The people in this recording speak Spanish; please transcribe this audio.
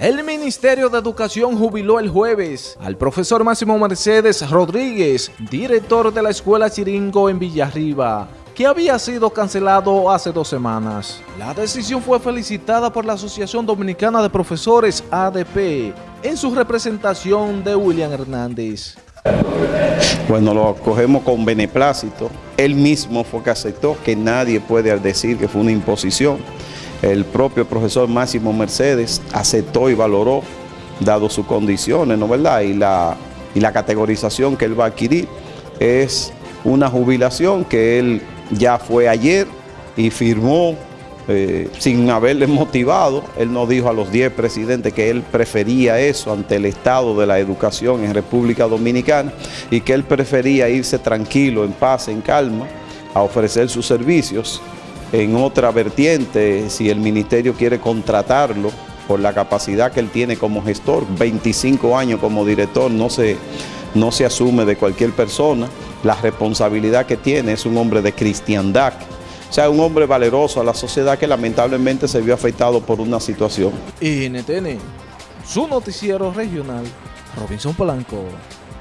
El Ministerio de Educación jubiló el jueves al profesor Máximo Mercedes Rodríguez, director de la Escuela Chiringo en Villarriba, que había sido cancelado hace dos semanas. La decisión fue felicitada por la Asociación Dominicana de Profesores ADP en su representación de William Hernández. Bueno, lo cogemos con beneplácito. Él mismo fue que aceptó que nadie puede decir que fue una imposición el propio profesor Máximo Mercedes aceptó y valoró, dado sus condiciones, ¿no verdad? Y la, y la categorización que él va a adquirir es una jubilación que él ya fue ayer y firmó eh, sin haberle motivado. Él nos dijo a los 10 presidentes que él prefería eso ante el estado de la educación en República Dominicana y que él prefería irse tranquilo, en paz, en calma, a ofrecer sus servicios en otra vertiente, si el ministerio quiere contratarlo por la capacidad que él tiene como gestor, 25 años como director, no se, no se asume de cualquier persona, la responsabilidad que tiene es un hombre de cristiandad, o sea, un hombre valeroso a la sociedad que lamentablemente se vio afectado por una situación. NTN, su noticiero regional, Robinson Polanco.